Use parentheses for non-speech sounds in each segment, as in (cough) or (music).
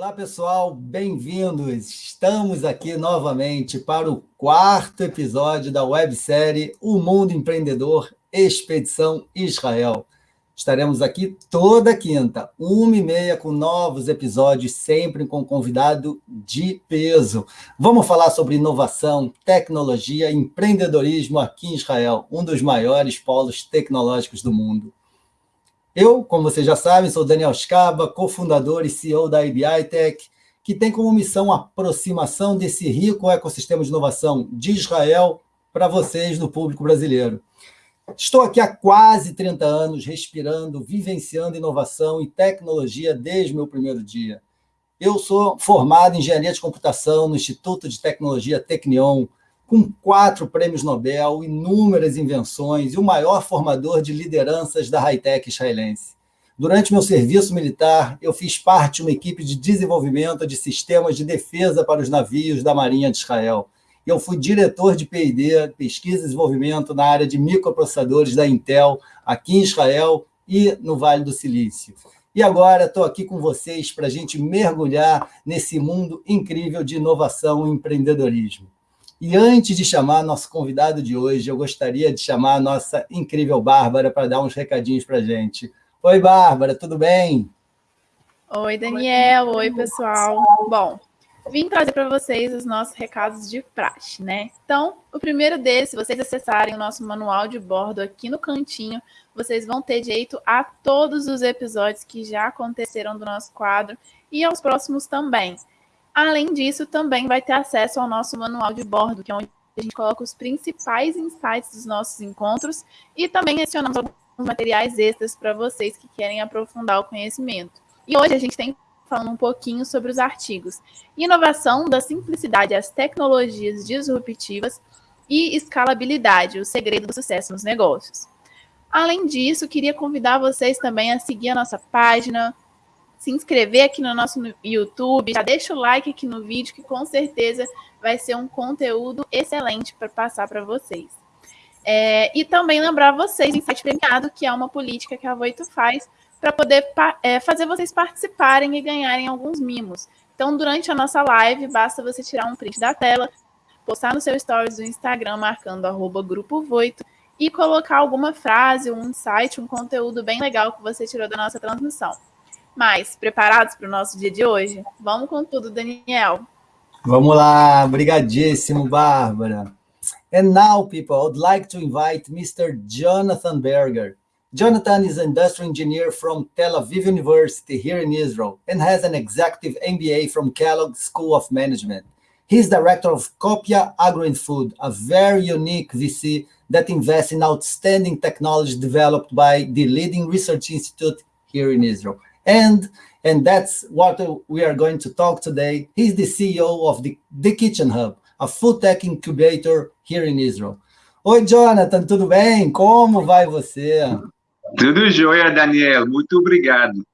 Olá, pessoal, bem-vindos! Estamos aqui novamente para o quarto episódio da websérie O Mundo Empreendedor Expedição Israel. Estaremos aqui toda quinta, uma e meia, com novos episódios, sempre com convidado de peso. Vamos falar sobre inovação, tecnologia empreendedorismo aqui em Israel, um dos maiores polos tecnológicos do mundo. Eu, como vocês já sabem, sou Daniel Scaba, cofundador e CEO da IBI Tech, que tem como missão a aproximação desse rico ecossistema de inovação de Israel para vocês, do público brasileiro. Estou aqui há quase 30 anos, respirando, vivenciando inovação e tecnologia desde meu primeiro dia. Eu sou formado em Engenharia de Computação no Instituto de Tecnologia Technion, com quatro prêmios Nobel, inúmeras invenções e o maior formador de lideranças da high-tech israelense. Durante meu serviço militar, eu fiz parte de uma equipe de desenvolvimento de sistemas de defesa para os navios da Marinha de Israel, eu fui diretor de P&D, Pesquisa e Desenvolvimento na área de microprocessadores da Intel, aqui em Israel e no Vale do Silício. E agora estou aqui com vocês para a gente mergulhar nesse mundo incrível de inovação e empreendedorismo. E antes de chamar nosso convidado de hoje, eu gostaria de chamar a nossa incrível Bárbara para dar uns recadinhos para a gente. Oi, Bárbara, tudo bem? Oi, Daniel. Oi, pessoal. Bom, vim trazer para vocês os nossos recados de praxe, né? Então, o primeiro deles, se vocês acessarem o nosso manual de bordo aqui no cantinho, vocês vão ter direito a todos os episódios que já aconteceram do nosso quadro e aos próximos também. Além disso, também vai ter acesso ao nosso manual de bordo, que é onde a gente coloca os principais insights dos nossos encontros e também adicionamos alguns materiais extras para vocês que querem aprofundar o conhecimento. E hoje a gente tem falando um pouquinho sobre os artigos. Inovação da simplicidade às tecnologias disruptivas e escalabilidade, o segredo do sucesso nos negócios. Além disso, queria convidar vocês também a seguir a nossa página, se inscrever aqui no nosso YouTube, já deixa o like aqui no vídeo, que com certeza vai ser um conteúdo excelente para passar para vocês. É, e também lembrar vocês, em site premiado, que é uma política que a Voito faz para poder é, fazer vocês participarem e ganharem alguns mimos. Então, durante a nossa live, basta você tirar um print da tela, postar no seu stories do Instagram, marcando arroba Grupo Voito, e colocar alguma frase, um insight, um conteúdo bem legal que você tirou da nossa transmissão. Mas, preparados para o nosso dia de hoje? Vamos com tudo, Daniel. Vamos lá, brigadíssimo, Bárbara. And now, people, I would like to invite Mr. Jonathan Berger, Jonathan is an industrial engineer from Tel Aviv University here in Israel and has an executive MBA from Kellogg School of Management. He's director of Copia Agro Food, a very unique VC that invests in outstanding technology developed by the leading research institute here in Israel. And, and that's what we are going to talk today. He's the CEO of the, the Kitchen Hub, a food tech incubator here in Israel. Oi, Jonathan, tudo bem? Como vai você? Tudo jóia, Daniel. Muito obrigado.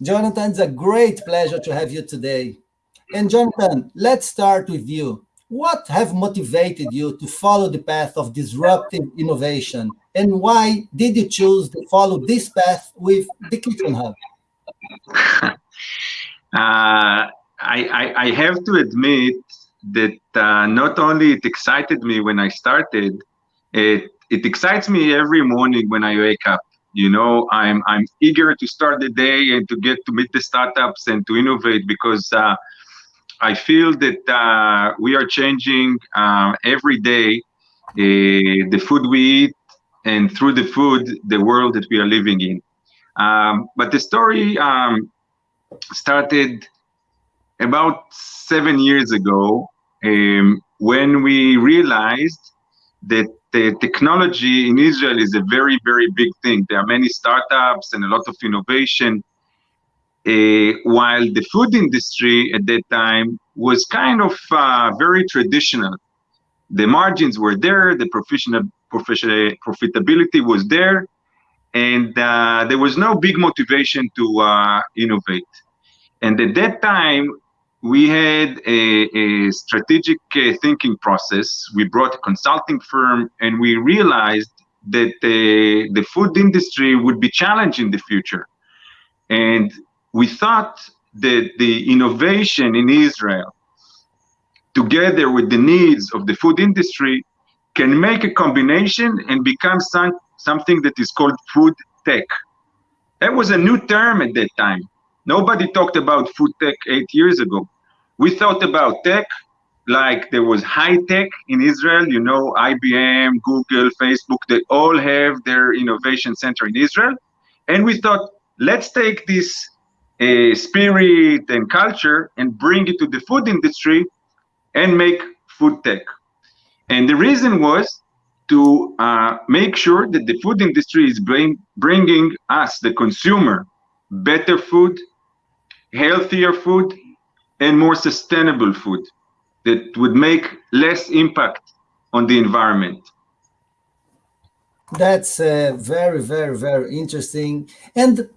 Jonathan, it's a great pleasure to have you today. And Jonathan, let's start with you. What have motivated you to follow the path of disruptive innovation? And why did you choose to follow this path with the Kitchen Hub? (laughs) uh, I, I, I, have to admit that uh, not only it excited me when I started, it it excites me every morning when I wake up. You know, I'm I'm eager to start the day and to get to meet the startups and to innovate because uh, I feel that uh, we are changing uh, every day uh, the food we eat and through the food the world that we are living in. Um, but the story um, started about seven years ago um, when we realized that the technology in Israel is a very, very big thing. There are many startups and a lot of innovation. Uh, while the food industry at that time was kind of uh, very traditional. The margins were there, the professional, professional profitability was there, and uh, there was no big motivation to uh, innovate. And at that time, we had a, a strategic uh, thinking process. We brought a consulting firm and we realized that uh, the food industry would be challenged in the future. And we thought that the innovation in Israel, together with the needs of the food industry, can make a combination and become some, something that is called food tech. That was a new term at that time. Nobody talked about food tech eight years ago. We thought about tech like there was high tech in Israel, you know, IBM, Google, Facebook, they all have their innovation center in Israel. And we thought, let's take this uh, spirit and culture and bring it to the food industry and make food tech. And the reason was to uh, make sure that the food industry is bring, bringing us, the consumer, better food, healthier food, and more sustainable food that would make less impact on the environment. That's uh, very, very, very interesting. And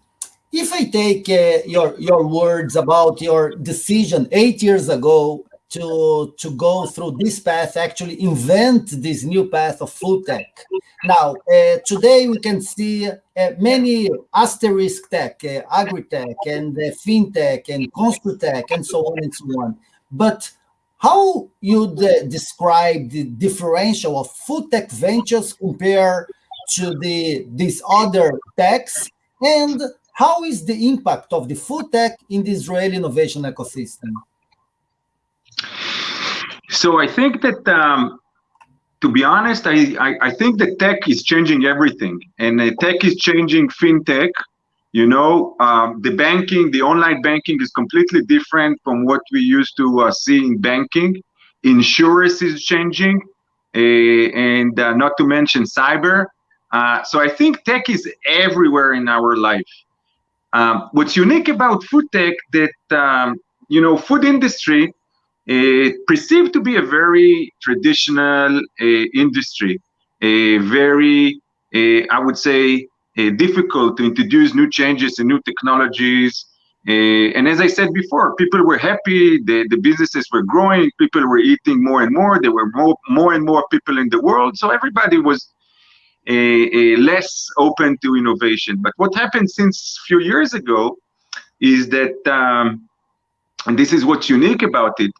if I take uh, your your words about your decision eight years ago to to go through this path, actually invent this new path of food tech. Now, uh, today we can see uh, many asterisk tech, uh, agri-tech, and uh, fintech, and construtech, and so on and so on. But how you'd uh, describe the differential of food tech ventures compared to the these other techs, and how is the impact of the food tech in the Israeli innovation ecosystem? So I think that, um, to be honest, I, I, I, think that tech is changing everything, and uh, tech is changing fintech. You know, um, the banking, the online banking is completely different from what we used to uh, see in banking. Insurance is changing, uh, and uh, not to mention cyber. Uh, so I think tech is everywhere in our life. Um, what's unique about food tech that um, you know, food industry perceived to be a very traditional uh, industry, a very, uh, I would say, difficult to introduce new changes and new technologies. and as I said before, people were happy, the, the businesses were growing, people were eating more and more, there were more, more and more people in the world, so everybody was less open to innovation. But what happened since a few years ago is that, um, and this is what's unique about it,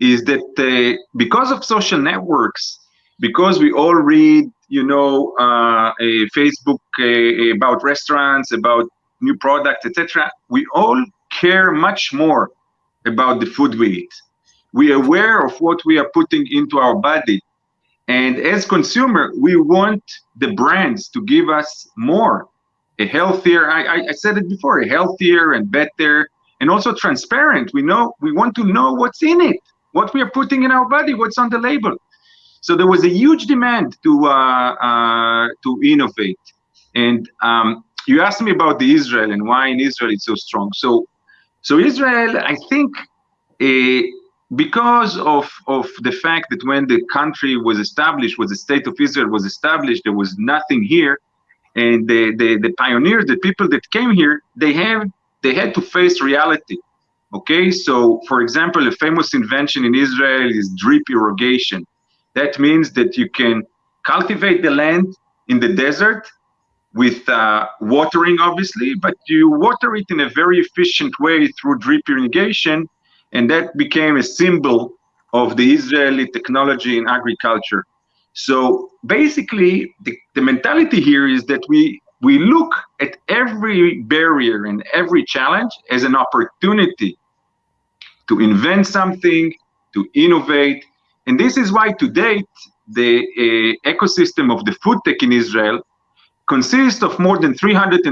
is that uh, because of social networks, because we all read, you know, uh, a Facebook uh, about restaurants, about new products, etc., we all care much more about the food we eat. We are aware of what we are putting into our body. And as consumer, we want the brands to give us more, a healthier, I, I said it before, a healthier and better, and also transparent. We know, we want to know what's in it what we are putting in our body, what's on the label. So there was a huge demand to uh, uh, to innovate. And um, you asked me about the Israel and why in Israel it's so strong. So, so Israel, I think, uh, because of of the fact that when the country was established, was the state of Israel was established, there was nothing here, and the the, the pioneers, the people that came here, they have they had to face reality. Okay, so for example, a famous invention in Israel is drip irrigation. That means that you can cultivate the land in the desert with uh, watering, obviously, but you water it in a very efficient way through drip irrigation, and that became a symbol of the Israeli technology in agriculture. So basically, the, the mentality here is that we we look at every barrier and every challenge as an opportunity to invent something, to innovate. And this is why to date, the uh, ecosystem of the food tech in Israel consists of more than 350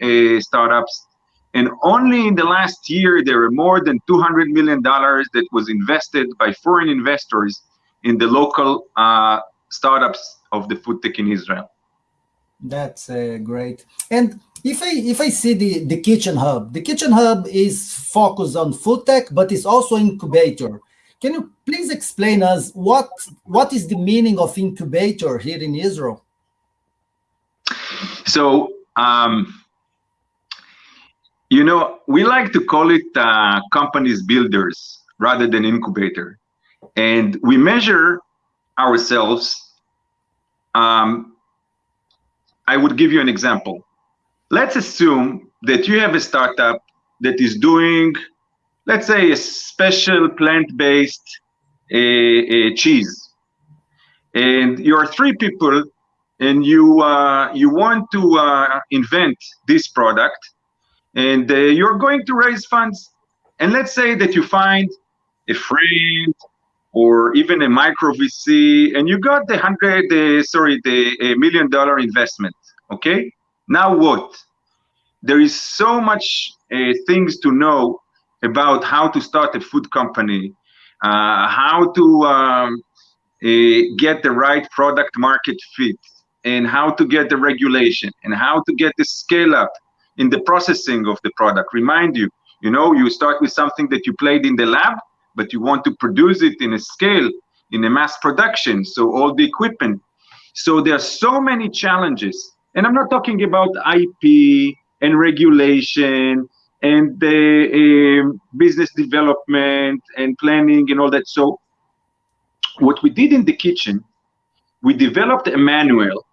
uh, startups. And only in the last year, there are more than $200 million that was invested by foreign investors in the local uh, startups of the food tech in Israel. That's uh, great. And if I if I see the the kitchen hub, the kitchen hub is focused on food tech, but it's also incubator. Can you please explain us what what is the meaning of incubator here in Israel? So um, you know we like to call it uh, companies builders rather than incubator, and we measure ourselves. Um, I would give you an example let's assume that you have a startup that is doing, let's say, a special plant-based uh, cheese, and you are three people, and you uh, you want to uh, invent this product, and uh, you're going to raise funds, and let's say that you find a friend or even a micro VC, and you got the hundred, uh, sorry, the million dollar investment. Okay, now what? There is so much uh, things to know about how to start a food company, uh, how to um, uh, get the right product market fit, and how to get the regulation, and how to get the scale up in the processing of the product. Remind you, you know, you start with something that you played in the lab, but you want to produce it in a scale, in a mass production. So all the equipment. So there are so many challenges. And I'm not talking about IP and regulation and the uh, business development and planning and all that. So what we did in the kitchen, we developed a manual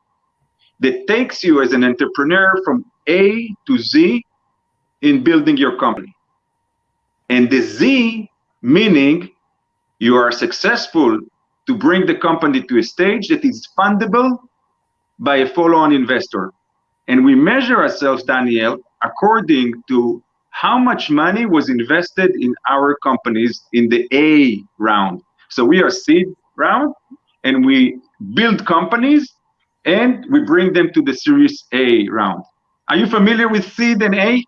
that takes you as an entrepreneur from A to Z in building your company. And the Z meaning you are successful to bring the company to a stage that is fundable by a follow-on investor. And we measure ourselves, Daniel, according to how much money was invested in our companies in the A round. So we are seed round and we build companies and we bring them to the series A round. Are you familiar with seed and A?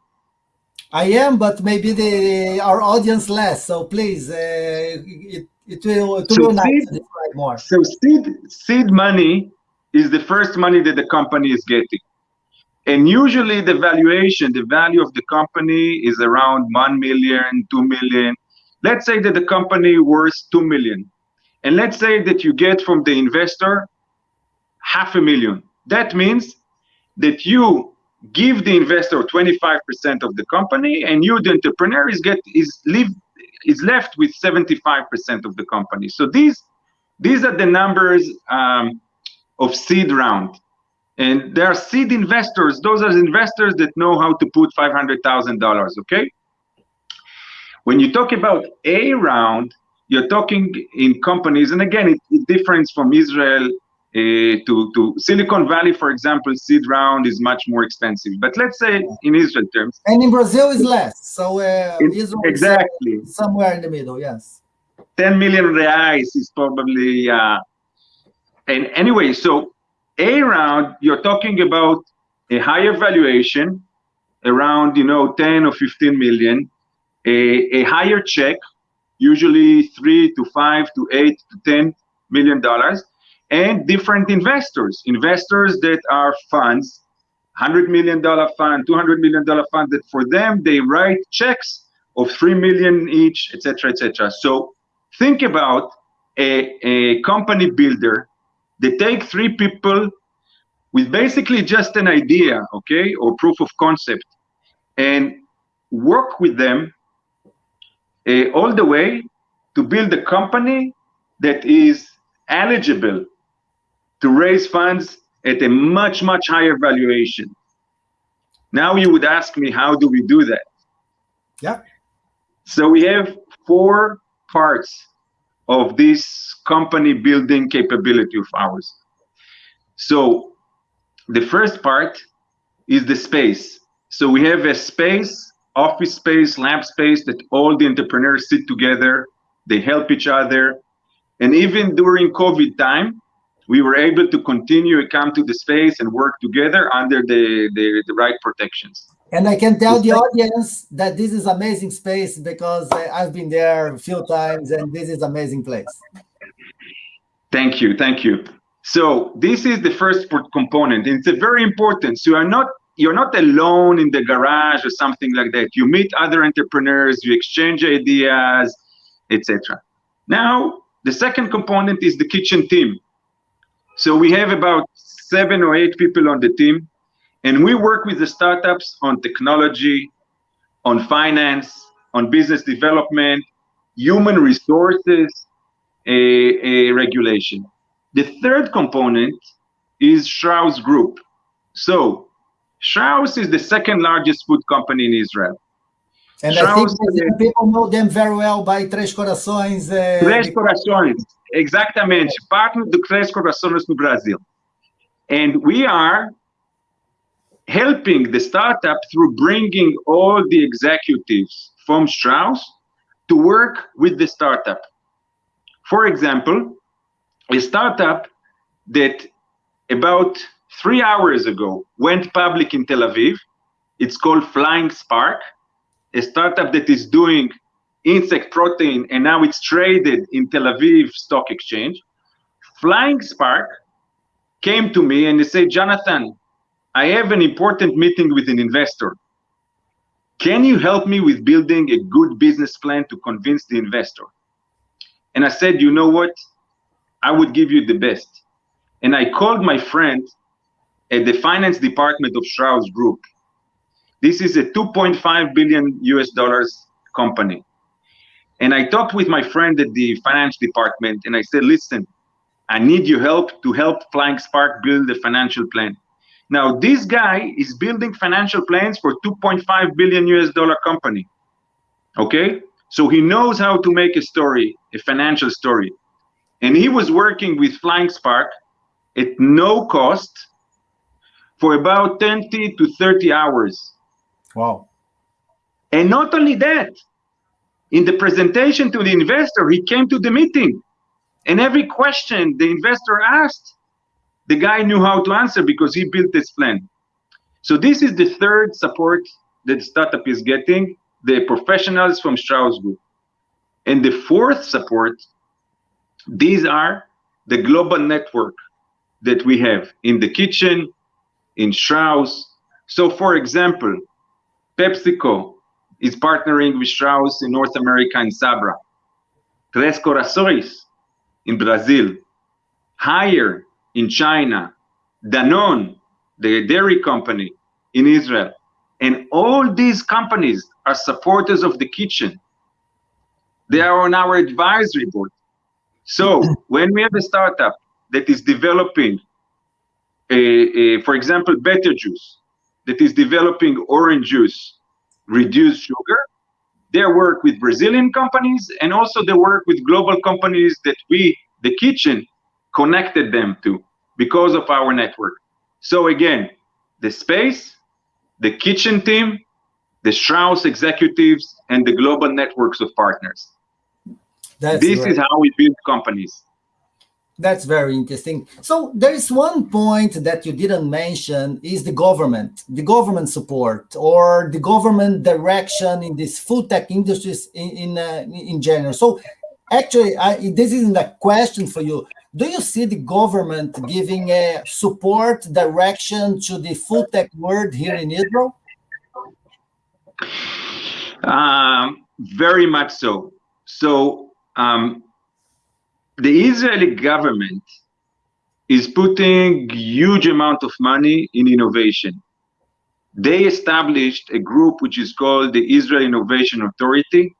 I am, but maybe the our audience less. So please, uh, it, it will, it will so nice seed, more. So seed seed money is the first money that the company is getting. And usually the valuation, the value of the company is around 1 million, 2 million. Let's say that the company worth 2 million. And let's say that you get from the investor half a million. That means that you give the investor 25% of the company and you the entrepreneur is get is leave is left with 75% of the company so these these are the numbers um, of seed round and there are seed investors those are investors that know how to put $500000 okay when you talk about a round you're talking in companies and again it, it differs from israel uh, to, to Silicon Valley, for example, seed round is much more expensive. But let's say in Israel terms. And in Brazil is less. So uh, Israel exactly somewhere in the middle, yes. 10 million reais is probably, uh, and anyway, so A round, you're talking about a higher valuation, around, you know, 10 or 15 million, a, a higher check, usually three to five to eight to 10 million dollars and different investors, investors that are funds, $100 million fund, $200 million fund, that for them, they write checks of 3 million each, etc., etc. So think about a, a company builder they take three people with basically just an idea, okay, or proof of concept, and work with them uh, all the way to build a company that is eligible to raise funds at a much, much higher valuation. Now you would ask me, how do we do that? Yeah. So we have four parts of this company building capability of ours. So the first part is the space. So we have a space, office space, lab space that all the entrepreneurs sit together, they help each other. And even during COVID time, we were able to continue to come to the space and work together under the, the, the right protections. And I can tell the audience that this is amazing space because uh, I've been there a few times and this is amazing place. Thank you, thank you. So this is the first component. It's a very important. So you're not you're not alone in the garage or something like that. You meet other entrepreneurs, you exchange ideas, etc. Now the second component is the kitchen team. So we have about seven or eight people on the team, and we work with the startups on technology, on finance, on business development, human resources, a, a regulation. The third component is Strauss Group. So Strauss is the second largest food company in Israel. And Strauss, I think people know them very well by Três Corações. Uh, Três Corações, exatamente. Partner do Três Corações no Brasil. And we are helping the startup through bringing all the executives from Strauss to work with the startup. For example, a startup that about three hours ago went public in Tel Aviv. It's called Flying Spark, a startup that is doing insect protein and now it's traded in Tel Aviv Stock Exchange. Flying Spark came to me and they said, Jonathan, I have an important meeting with an investor. Can you help me with building a good business plan to convince the investor? And I said, you know what? I would give you the best. And I called my friend at the finance department of Strauss Group. This is a 2.5 billion US dollars company. And I talked with my friend at the finance department and I said, listen, I need your help to help Flying Spark build a financial plan. Now, this guy is building financial plans for 2.5 billion US dollar company. Okay? So he knows how to make a story, a financial story. And he was working with Flying Spark at no cost for about 20 to 30 hours. Wow. And not only that, in the presentation to the investor, he came to the meeting. And every question the investor asked, the guy knew how to answer because he built this plan. So this is the third support that startup is getting, the professionals from Strauss Group. And the fourth support, these are the global network that we have in the kitchen, in Strauss. So for example, PepsiCo is partnering with Strauss in North America in Sabra. Três Corações in Brazil. Haier in China, Danone, the dairy company in Israel. And all these companies are supporters of the kitchen. They are on our advisory board. So (clears throat) when we have a startup that is developing, a, a, for example, better juice, that is developing orange juice, reduced sugar, they work with Brazilian companies and also they work with global companies that we, the kitchen, connected them to because of our network. So again, the space, the kitchen team, the Strauss executives, and the global networks of partners. That's this right. is how we build companies. That's very interesting. So there is one point that you didn't mention is the government, the government support or the government direction in this food tech industries in in, uh, in general. So actually, I, this isn't a question for you. Do you see the government giving a support direction to the food tech world here in Israel? Um, very much so. So um, the Israeli government is putting huge amount of money in innovation. They established a group which is called the Israel Innovation Authority.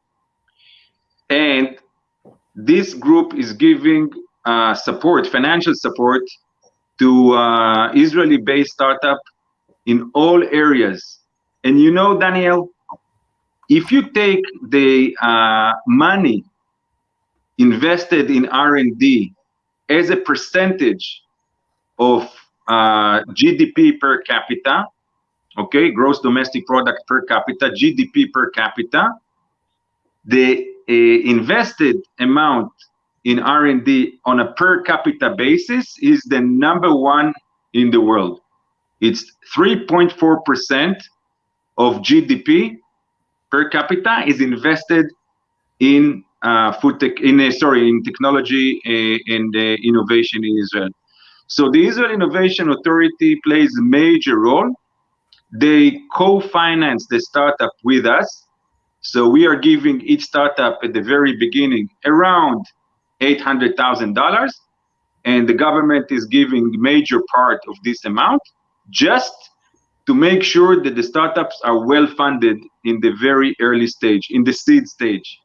And this group is giving uh, support, financial support to uh, Israeli-based startup in all areas. And you know, Daniel, if you take the uh, money invested in R&D as a percentage of uh, GDP per capita, okay, gross domestic product per capita, GDP per capita, the uh, invested amount in R&D on a per capita basis is the number one in the world. It's 3.4% of GDP per capita is invested in uh, food tech, in uh, sorry, in technology uh, and uh, innovation in Israel. So the Israel Innovation Authority plays a major role. They co-finance the startup with us. So we are giving each startup at the very beginning around $800,000 and the government is giving major part of this amount just to make sure that the startups are well funded in the very early stage, in the seed stage.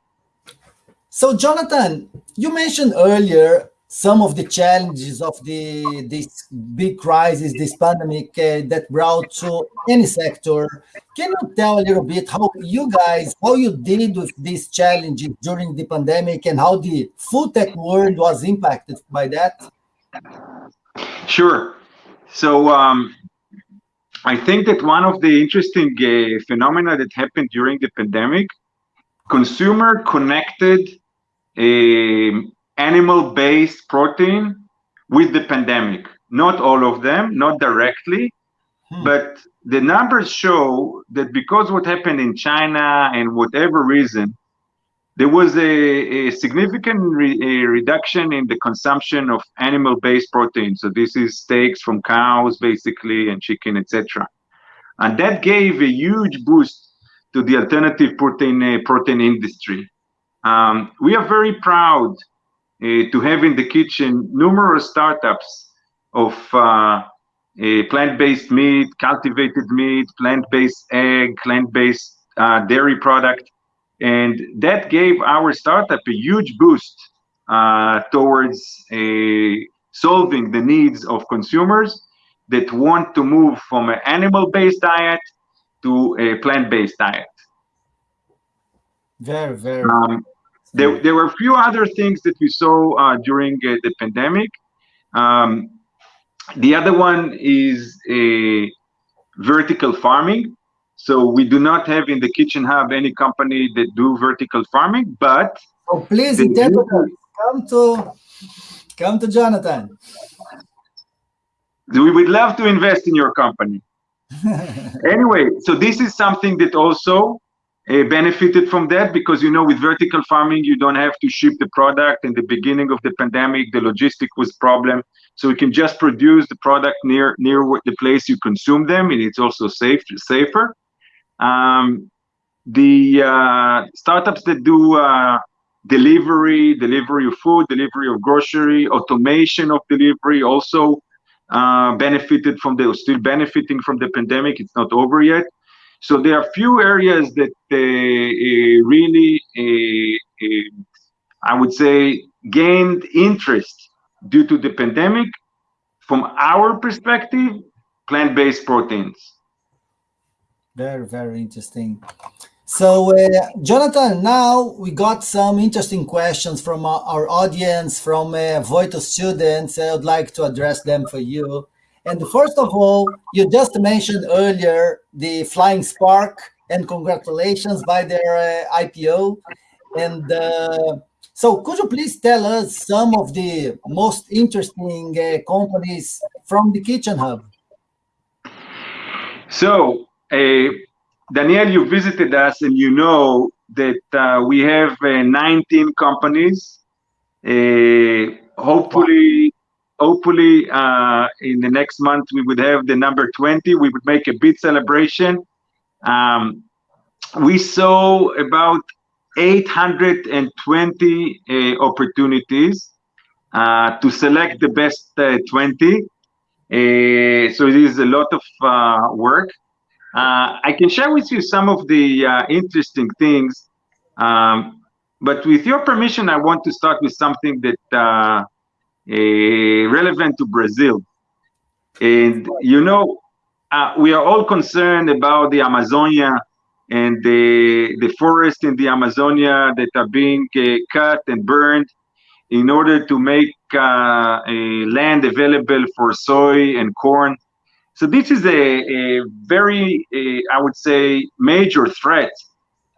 So Jonathan, you mentioned earlier some of the challenges of the this big crisis, this pandemic uh, that brought to any sector. Can you tell a little bit how you guys, how you did with these challenges during the pandemic and how the food tech world was impacted by that? Sure. So um, I think that one of the interesting uh, phenomena that happened during the pandemic, consumer connected uh, animal-based protein with the pandemic. Not all of them, not directly, hmm. but the numbers show that because what happened in China and whatever reason, there was a, a significant re, a reduction in the consumption of animal-based protein. So this is steaks from cows, basically, and chicken, etc. And that gave a huge boost to the alternative protein uh, protein industry. Um, we are very proud to have in the kitchen numerous startups of uh, plant-based meat, cultivated meat, plant-based egg, plant-based uh, dairy product. And that gave our startup a huge boost uh, towards solving the needs of consumers that want to move from an animal-based diet to a plant-based diet. Very, very. Um, there, there were a few other things that we saw uh, during uh, the pandemic. Um, the other one is a vertical farming. So we do not have in the Kitchen Hub any company that do vertical farming, but oh, please, come to come to Jonathan. We would love to invest in your company. (laughs) anyway, so this is something that also benefited from that because you know with vertical farming you don't have to ship the product. In the beginning of the pandemic the logistic was problem. So you can just produce the product near near the place you consume them and it's also safe safer. Um, the uh, startups that do uh, delivery delivery of food delivery of grocery automation of delivery also uh, benefited from the still benefiting from the pandemic. It's not over yet so there are a few areas that uh really, uh, uh, I would say, gained interest due to the pandemic. From our perspective, plant-based proteins. Very, very interesting. So, uh, Jonathan, now we got some interesting questions from our, our audience, from uh, Voitto students. I would like to address them for you. And first of all, you just mentioned earlier the Flying Spark, and congratulations by their uh, IPO. And uh, so could you please tell us some of the most interesting uh, companies from the Kitchen Hub? So, uh, Daniel, you visited us and you know that uh, we have uh, 19 companies. hopefully, hopefully uh, in the next month we would have the number 20 we would make a big celebration. Um, we saw about 820 uh, opportunities uh, to select the best uh, 20 uh, so it is a lot of uh, work. I can share with you some of the interesting things um, but with your permission I want to start with something that relevant to Brazil. And you know, uh, we are all concerned about the Amazonia and the the forest in the Amazonia that are being uh, cut and burned in order to make uh, land available for soy and corn. So this is a, a very, a, I would say, major threat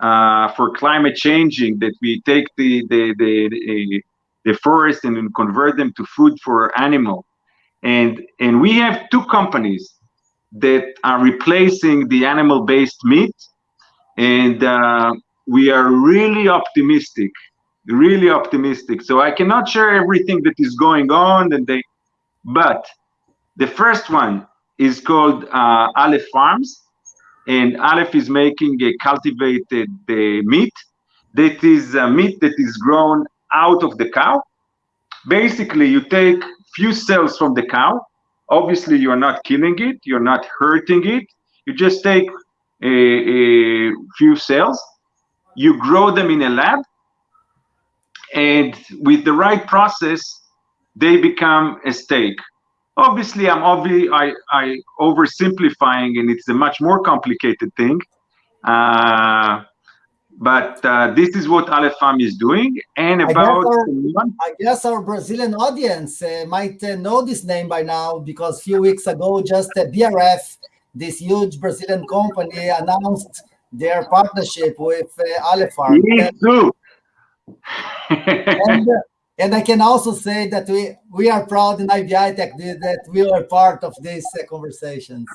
uh, for climate changing that we take the the, the, the forest and convert them to food for animal. And, and we have two companies that are replacing the animal-based meat. And uh, we are really optimistic, really optimistic. So I cannot share everything that is going on, and they, but the first one is called uh, Aleph Farms, and Aleph is making a cultivated uh, meat that is uh, meat that is grown out of the cow. Basically, you take few cells from the cow. Obviously, you're not killing it, you're not hurting it. You just take a, a few cells, you grow them in a lab, and with the right process, they become a steak. Obviously, I'm obvi I, I oversimplifying, and it's a much more complicated thing. Uh, but uh, this is what Aleph Farm is doing. And about I guess our, I guess our Brazilian audience uh, might uh, know this name by now because a few weeks ago, just BRF, this huge Brazilian company, announced their partnership with uh, Aleph Farm. Me too. (laughs) and, uh, and I can also say that we, we are proud in IBI Tech that we are part of these uh, conversations.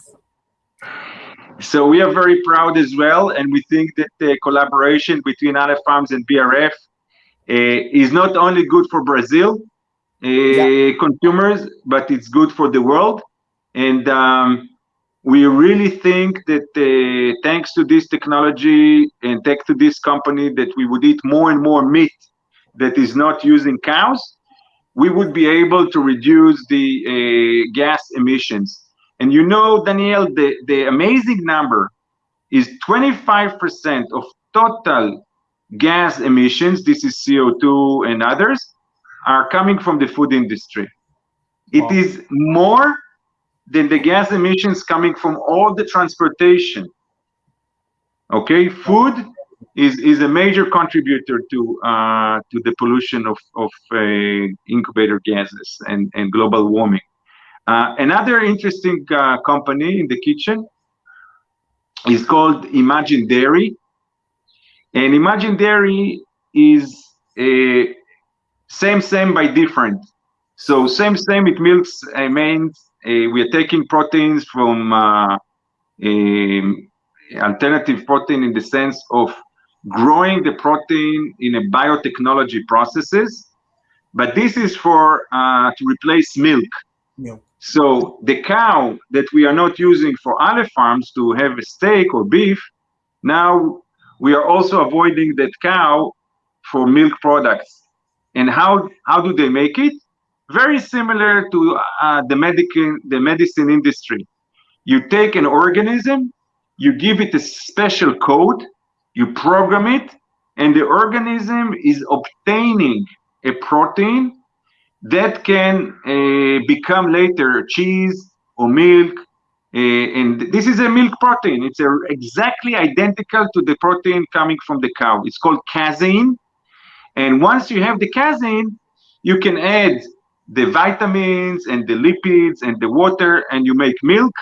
So we are very proud as well, and we think that the collaboration between Aleph Farms and BRF uh, is not only good for Brazil uh, yeah. consumers, but it's good for the world. And um, we really think that uh, thanks to this technology and thanks to this company that we would eat more and more meat that is not using cows, we would be able to reduce the uh, gas emissions. And you know, Daniel, the, the amazing number is 25% of total gas emissions, this is CO2 and others, are coming from the food industry. It wow. is more than the gas emissions coming from all the transportation. Okay, food is is a major contributor to uh, to the pollution of of uh, incubator gases and and global warming. Uh, another interesting uh, company in the kitchen is called Imagindairy, and Imagindairy is a same same by different. So same same it milks uh, means uh, we are taking proteins from alternative protein in the sense of growing the protein in a biotechnology processes, but this is for uh, to replace milk. Yeah. So the cow that we are not using for other farms to have a steak or beef, now we are also avoiding that cow for milk products. And how how do they make it? Very similar to uh, the medical the medicine industry. You take an organism, you give it a special code, you program it, and the organism is obtaining a protein that can uh, become later cheese or milk. Uh, and this is a milk protein. It's a, exactly identical to the protein coming from the cow. It's called casein. And once you have the casein, you can add the vitamins and the lipids and the water, and you make milk,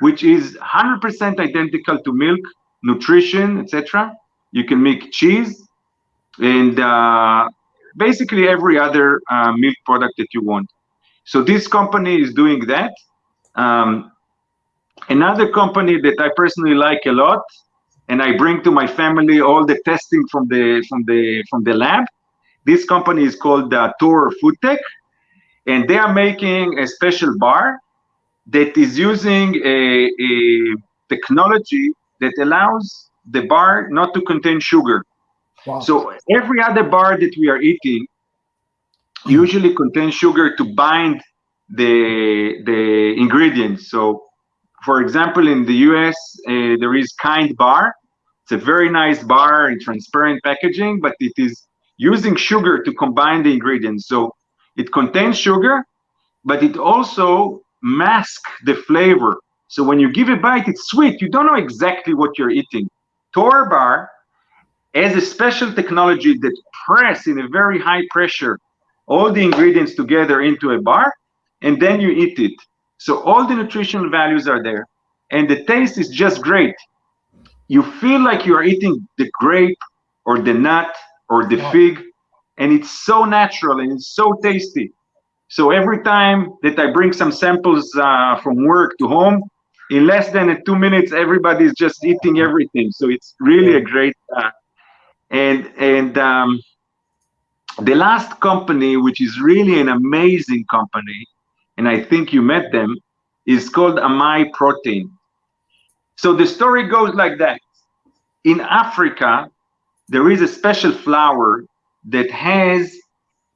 which is 100% identical to milk, nutrition, etc. You can make cheese, and uh, basically every other uh, milk product that you want. So this company is doing that. Um, another company that I personally like a lot, and I bring to my family all the testing from the from the from the lab. This company is called uh, Torr Food Tech, and they are making a special bar that is using a, a technology that allows the bar not to contain sugar. Wow. So every other bar that we are eating usually contains sugar to bind the the ingredients. So, for example, in the U.S., uh, there is Kind Bar. It's a very nice bar in transparent packaging, but it is using sugar to combine the ingredients. So it contains sugar, but it also masks the flavor. So when you give a bite, it's sweet. You don't know exactly what you're eating. Torr Bar has a special technology that press in a very high pressure all the ingredients together into a bar, and then you eat it. So all the nutritional values are there, and the taste is just great. You feel like you are eating the grape or the nut or the fig, and it's so natural and it's so tasty. So every time that I bring some samples uh, from work to home, in less than two minutes, everybody is just eating everything. So it's really a great. Uh, and and um, the last company, which is really an amazing company, and I think you met them, is called Amai Protein. So the story goes like that. In Africa, there is a special flower that has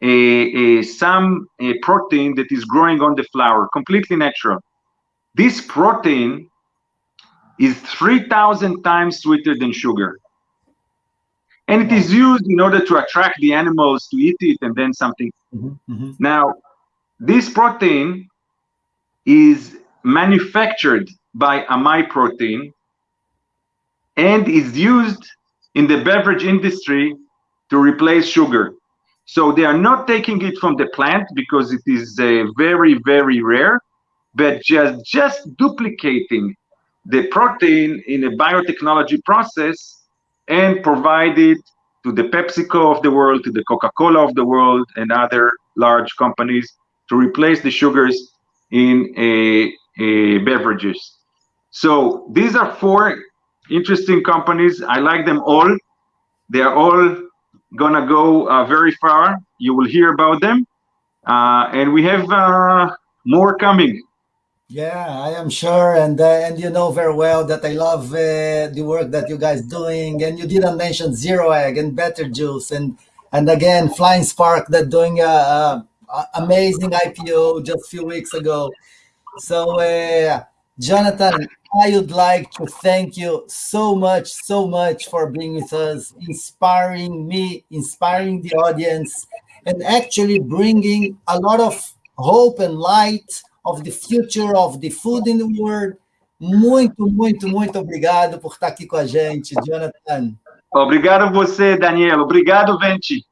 a, a some a protein that is growing on the flower, completely natural. This protein is 3,000 times sweeter than sugar. And it is used in order to attract the animals to eat it and then something. Mm -hmm, mm -hmm. Now, this protein is manufactured by Amai Protein and is used in the beverage industry to replace sugar. So they are not taking it from the plant because it is uh, very, very rare, but just, just duplicating the protein in a biotechnology process and provide it to the PepsiCo of the world, to the Coca-Cola of the world, and other large companies to replace the sugars in a, a beverages. So these are four interesting companies. I like them all. They are all gonna go uh, very far. You will hear about them, uh, and we have uh, more coming. Yeah, I am sure, and uh, and you know very well that I love uh, the work that you guys doing, and you didn't mention Zero Egg and Better Juice, and and again Flying Spark that doing a, a, a amazing IPO just a few weeks ago. So, uh, Jonathan, I would like to thank you so much, so much for being with us, inspiring me, inspiring the audience, and actually bringing a lot of hope and light of the future of the food in the world. Muito, muito, muito obrigado por estar aqui com a gente, Jonathan. Obrigado a você, Daniel. Obrigado, Venti.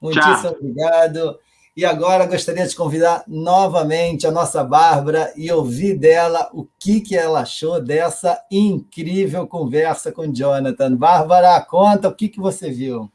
Muitíssimo Tchau. obrigado. E agora gostaria de convidar novamente a nossa Bárbara e ouvir dela o que, que ela achou dessa incrível conversa com Jonathan. Bárbara, conta o que, que você viu.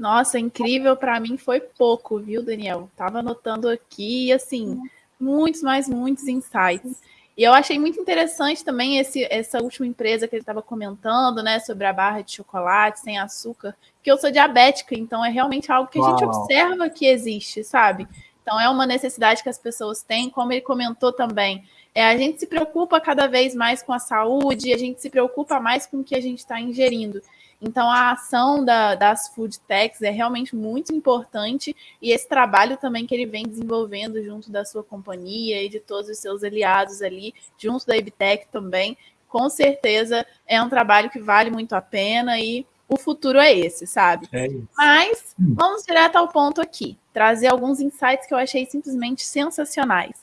Nossa, incrível para mim foi pouco, viu, Daniel? Estava anotando aqui, assim, muitos, mais muitos insights. E eu achei muito interessante também esse, essa última empresa que ele estava comentando, né, sobre a barra de chocolate sem açúcar, que eu sou diabética, então é realmente algo que a Uau. gente observa que existe, sabe? Então é uma necessidade que as pessoas têm, como ele comentou também. É, a gente se preocupa cada vez mais com a saúde, a gente se preocupa mais com o que a gente está ingerindo. Então, a ação da, das food techs é realmente muito importante e esse trabalho também que ele vem desenvolvendo junto da sua companhia e de todos os seus aliados ali, junto da Ibtec também, com certeza é um trabalho que vale muito a pena e o futuro é esse, sabe? É Mas vamos direto ao ponto aqui, trazer alguns insights que eu achei simplesmente sensacionais.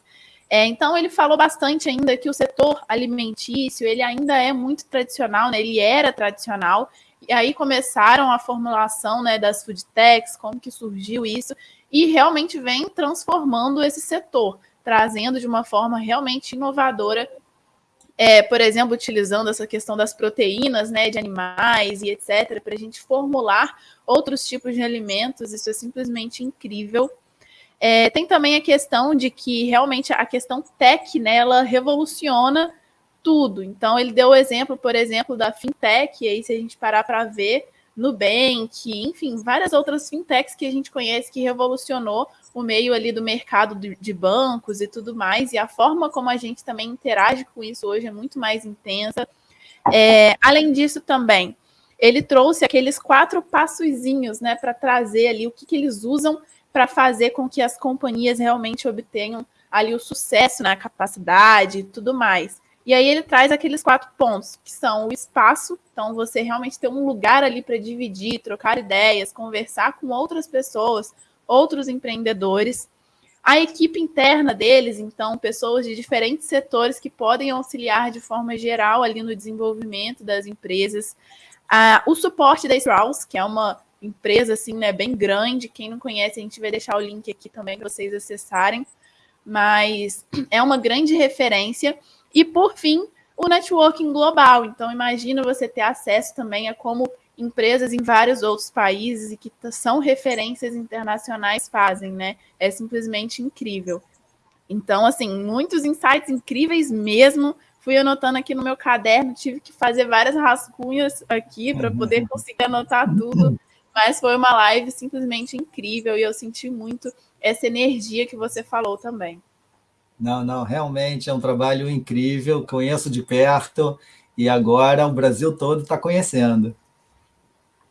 É, então ele falou bastante ainda que o setor alimentício ele ainda é muito tradicional, né? Ele era tradicional e aí começaram a formulação né, das food techs, como que surgiu isso, e realmente vem transformando esse setor, trazendo de uma forma realmente inovadora, é, por exemplo, utilizando essa questão das proteínas né, de animais e etc., para a gente formular outros tipos de alimentos, isso é simplesmente incrível. É, tem também a questão de que realmente a questão tech, né, revoluciona tudo. Então, ele deu o exemplo, por exemplo, da fintech, e aí se a gente parar para ver, Nubank, enfim, várias outras fintechs que a gente conhece que revolucionou o meio ali do mercado de bancos e tudo mais, e a forma como a gente também interage com isso hoje é muito mais intensa. É, além disso, também, ele trouxe aqueles quatro passozinhos, né, para trazer ali o que, que eles usam para fazer com que as companhias realmente obtenham ali o sucesso na né, capacidade e tudo mais. E aí ele traz aqueles quatro pontos, que são o espaço, então você realmente ter um lugar ali para dividir, trocar ideias, conversar com outras pessoas, outros empreendedores. A equipe interna deles, então, pessoas de diferentes setores que podem auxiliar de forma geral ali no desenvolvimento das empresas. Ah, o suporte da Strauss, que é uma empresa assim, né, bem grande. Quem não conhece, a gente vai deixar o link aqui também para vocês acessarem. Mas (clears throat) é uma grande referência. E, por fim, o networking global. Então, imagina você ter acesso também a como empresas em vários outros países e que são referências internacionais fazem, né? É simplesmente incrível. Então, assim, muitos insights incríveis mesmo. Fui anotando aqui no meu caderno, tive que fazer várias rascunhas aqui para poder conseguir anotar tudo. Mas foi uma live simplesmente incrível e eu senti muito essa energia que você falou também. Não, não, realmente é um trabalho incrível, conheço de perto e agora o Brasil todo está conhecendo.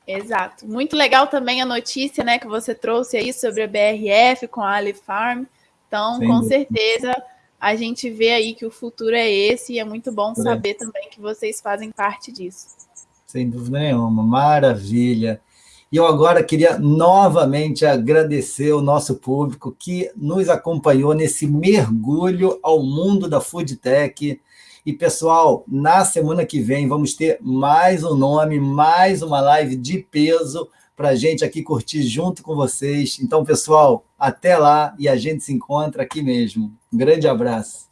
Exato. Muito legal também a notícia né, que você trouxe aí sobre a BRF com a Ali Farm. Então, Sem com dúvida. certeza, a gente vê aí que o futuro é esse e é muito bom é. saber também que vocês fazem parte disso. Sem dúvida nenhuma, maravilha. E eu agora queria novamente agradecer o nosso público que nos acompanhou nesse mergulho ao mundo da food tech. E, pessoal, na semana que vem vamos ter mais um nome, mais uma live de peso para a gente aqui curtir junto com vocês. Então, pessoal, até lá e a gente se encontra aqui mesmo. Um grande abraço.